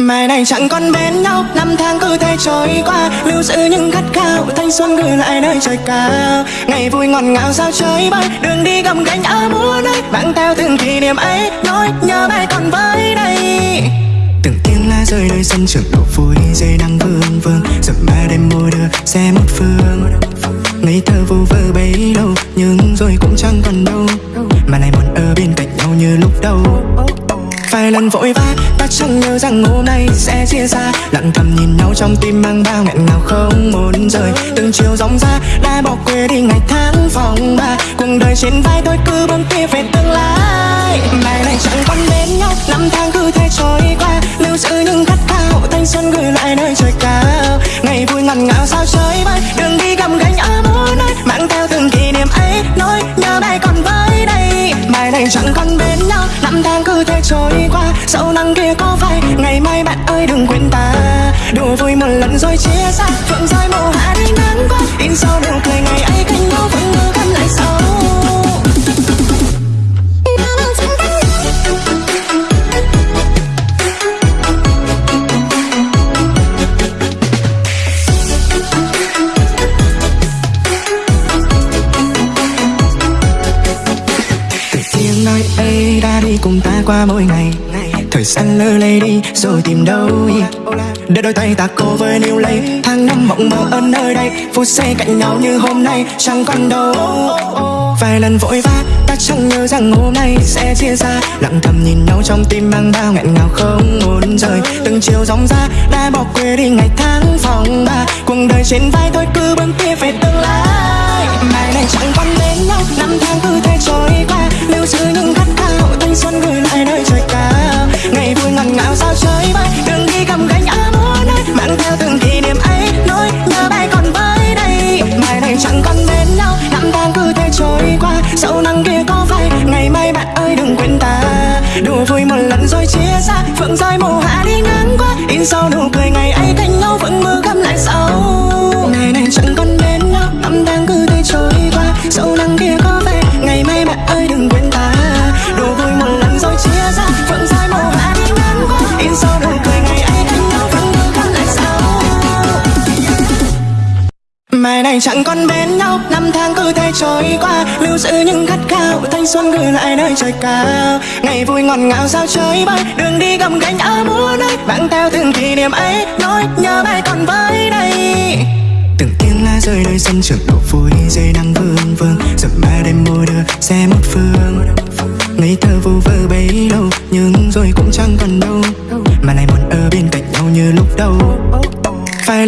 Mai này chẳng còn bên nhau, Năm tháng cứ thế trôi qua. Lưu giữ những khát khao, Thanh xuân gửi lại nơi trời cao. Ngày vui ngọt ngào sao chơi bay, Đường đi gầm gánh ở muôn nơi Mang theo từng kỷ niệm ấy Nỗi nhớ bay còn với đây. Từng tiếng lá rơi nơi sân trường, độ vui Dây đang vương vương. Giọt ba đêm môi đưa, xe một phương. Ngây thơ vô vơ bấy lâu, Nhưng rồi cũng chẳng còn đâu. Mà lại muốn ở bên cạnh nhau như lúc đầu. Vài lần vội vã, ta chẳng nhớ rằng hôm nay sẽ chia xa. Lặng thầm nhìn nhau trong tim mang bao nghẹn ngào không muốn rời. Từng chiều dòng ra, đã bỏ quê đi ngày tháng phòng ba. Cuộc đời trên vai tôi cứ bấm kia về tương lai. Mai này chẳng còn bên nhau, Năm tháng cứ thế trôi qua. Lưu giữ những khát khao, Thanh xuân gửi lại nơi trời cao. Ngày vui ngọt ngào sao? Sau nắng kia có phai, Ngày mai bạn ơi đừng quên ta. Đùa vui một lần rồi chia xa Phượng rơi màu hạ đi nắng qua. In sau nụ cười ngày ấy cánh nhau vẫn mơ căm lại sau. Từ tiếng nói ấy đã đi cùng ta qua mỗi ngày. Thời gian lơ lây đi, rồi tìm đâu Để đôi tay ta cố với níu lấy Tháng năm mộng mơ ở nơi đây Phút giây cạnh nhau như hôm nay, chẳng còn đâu. Vài lần vội vã, ta chẳng nhớ rằng hôm nay sẽ chia xa. Lặng thầm nhìn nhau trong tim mang bao nghẹn ngào không muốn rời. Từng chiều dòng ra, đã bỏ quê đi ngày tháng phòng ba. Cuộc đời trên vai tôi cứ bước tiếp về tương lai. Mai này chẳng còn đến nhau, Năm tháng cứ thế trôi qua. Lưu giữ những chẳng còn bên nhau Năm tháng cứ thế trôi qua. Sâu nắng kia có phai, Ngày mai bạn ơi đừng quên ta. Đùa vui một lần rồi chia xa Phượng rơi màu hạ đi ngang qua. In sau nụ cười ngày Mai này chẳng còn bên nhau. Năm tháng cứ thế trôi qua, Lưu giữ những khát khao. Thanh xuân gửi lại nơi trời cao. Ngày vui ngọt ngào sao chơi bay, Đường đi gầm gánh ở muôn nơi Mang theo từng kỷ niệm ấy, Nỗi nhớ bay còn với đây Từng tiếng lá rơi nơi sân trường, độ vui Dây nắng vương vương. Giọt mai đêm môi đưa, xe một phương.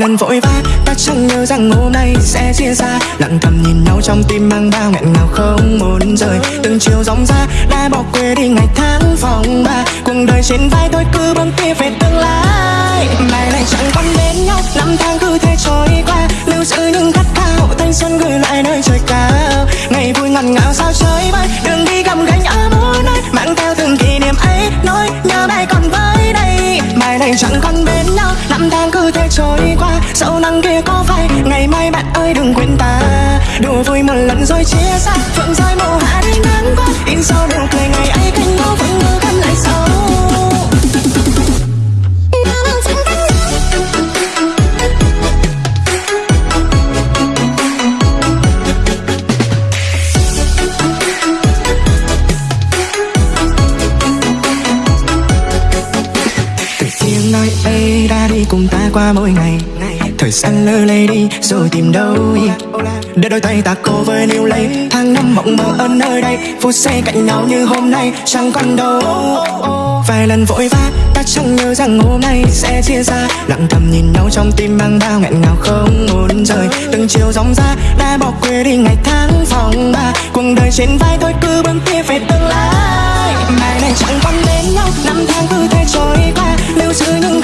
Lần vội vã, ta chẳng nhớ rằng hôm nay sẽ chia xa. Lặng thầm nhìn nhau trong tim mang bao nghẹn ngào không muốn rời. Từng chiều dòng ra, đã bỏ quê đi ngày tháng phòng ba. Cuộc đời trên vai tôi cứ bấm tia về tương lai. Mai này chẳng còn bên nhau, Năm tháng cứ thế trôi qua. Lưu giữ những khát khao, Thanh xuân gửi lại nơi trời cao. Ngày vui ngọt ngào sao chơi bay Đường đi gầm gánh ở mỗi nơi Mang theo từng kỷ niệm ấy Nỗi nhớ bay còn với đây. Mai này chẳng còn bên nhau, Năm tháng cứ thế trôi Vâng, qua kia có phải Ngày mai bạn ơi, đừng quên ta. Đùa vui một lần rồi chia xa Phượng rơi màu hạ đi nắng qua. In sau đường cười, ngày ấy cánh nhau vẫn ngơ găm lại sau Từ tiếng nói ấy đã đi cùng ta qua mỗi ngày. Thời gian lơ lây đi rồi tìm đâu Để đôi tay ta cố với níu lấy, Tháng năm mộng mơ ở nơi đây. Phút giây cạnh nhau như hôm nay, chẳng còn đâu. Vài lần vội vã, ta chẳng nhớ rằng hôm nay sẽ chia xa Lặng thầm nhìn nhau trong tim mang bao nghẹn ngào không muốn rời. Từng chiều dòng ra, đã bỏ quê đi ngày tháng phòng ba. Cuộc đời trên vai thôi cứ bước tiếp về tương lai. Mai này chẳng còn đến nhau, Năm tháng cứ thế trôi qua. Lưu giữ những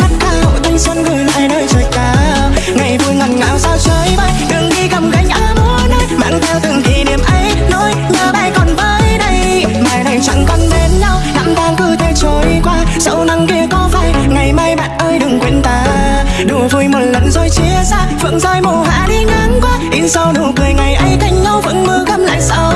sao nụ cười ngày ấy thành nhau vẫn mơ gắm lại sao?